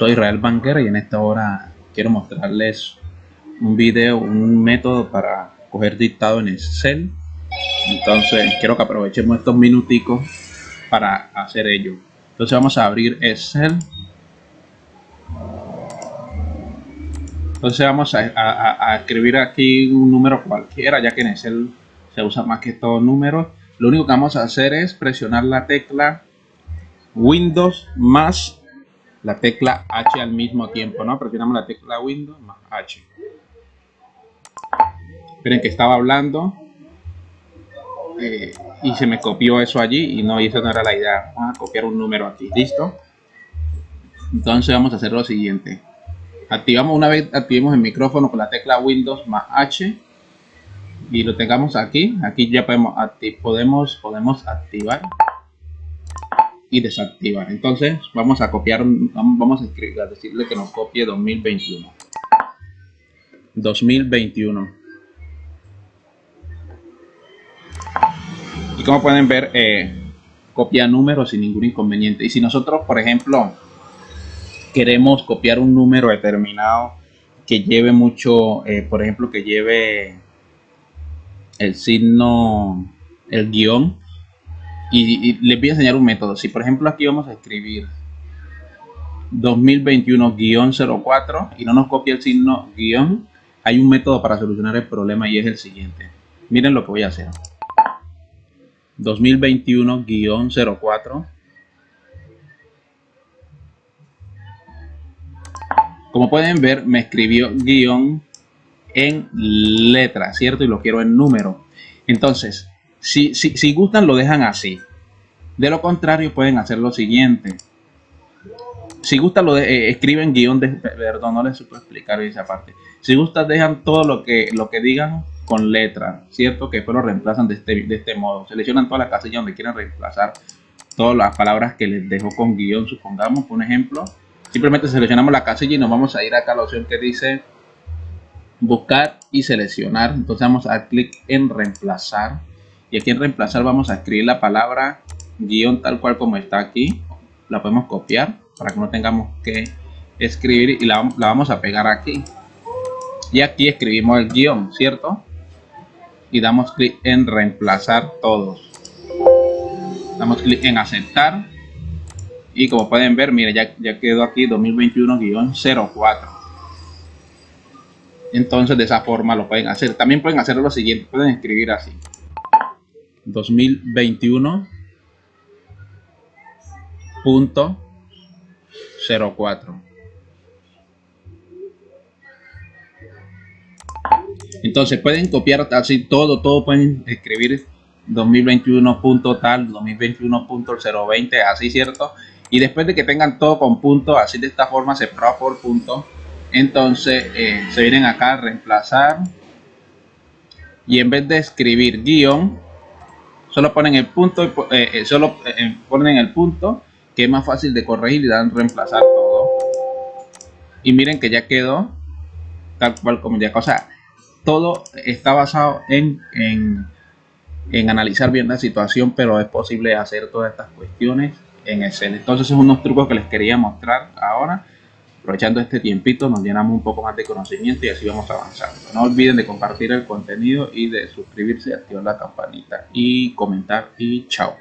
soy Israel Banquera y en esta hora quiero mostrarles un video, un método para coger dictado en Excel. Entonces quiero que aprovechemos estos minuticos para hacer ello. Entonces vamos a abrir Excel. Entonces vamos a, escribir aquí un número cualquiera, ya que en Excel se usa más que todo números. Lo único que vamos a hacer es presionar la tecla Windows más la tecla H al mismo tiempo, ¿no? Presionamos la tecla Windows más H. Miren que estaba hablando eh, y se me copió eso allí y no, y esa no era la idea. Vamos a copiar un número aquí, ¿listo? Entonces vamos a hacer lo siguiente. Activamos una vez, activemos el micrófono con la tecla Windows más H y lo tengamos aquí. Aquí ya podemos, podemos, podemos activar y desactivar. Entonces vamos a copiar, vamos a, escribir, decirle que nos copie 2021. 2021. Y como pueden ver, eh, copia números sin ningún inconveniente. Y si nosotros, por ejemplo, queremos copiar un número determinado que lleve mucho, eh, por ejemplo, que lleve el signo, el guion, y, les voy a enseñar un método. Si por ejemplo aquí vamos a escribir 2021-04 y no nos copia el signo guion, hay un método para solucionar el problema y es el siguiente. Miren lo que voy a hacer. 2021-04 Como pueden ver, me escribió guion en letra, ¿cierto? Y lo quiero en número. Entonces, si, si, si gustan, lo dejan así. De lo contrario, pueden hacer lo siguiente. Si gustan, lo de, eh, escriben guion de... Perdón, no les supo explicar esa parte. Si gustan, dejan todo lo que, lo que digan con letra, ¿cierto? Que después lo reemplazan de este, de este modo. Seleccionan toda la casilla donde quieren reemplazar todas las palabras que les dejo con guion, supongamos, por ejemplo. Simplemente seleccionamos la casilla y nos vamos a ir acá a la opción que dice buscar y seleccionar. Entonces vamos a clic en reemplazar y aquí en reemplazar vamos a escribir la palabra guion tal cual como está aquí. La podemos copiar para que no tengamos que escribir y la, vamos a pegar aquí. Y aquí escribimos el guion cierto y damos clic en reemplazar todos. Damos clic en aceptar. Y como pueden ver mire ya, ya quedó aquí 2021-04 entonces de esa forma lo pueden hacer. También pueden hacer lo siguiente pueden escribir así 2021 punto 04 entonces pueden copiar así todo todo pueden escribir 2021 punto tal 2021 punto 020 así cierto y después de que tengan todo con punto así de esta forma se prueba por punto entonces eh, se vienen acá a reemplazar. Y en vez de escribir guion solo ponen el punto eh, eh, solo eh, ponen el punto que es más fácil de corregir y dan reemplazar todo. Y miren que ya quedó tal cual como ya cosa todo está basado en, en, en analizar bien la situación pero es posible hacer todas estas cuestiones en Excel entonces son unos trucos que les quería mostrar ahora Aprovechando este tiempito nos llenamos un poco más de conocimiento y así vamos avanzando. No olviden de compartir el contenido y de suscribirse, activar la campanita y comentar y chao.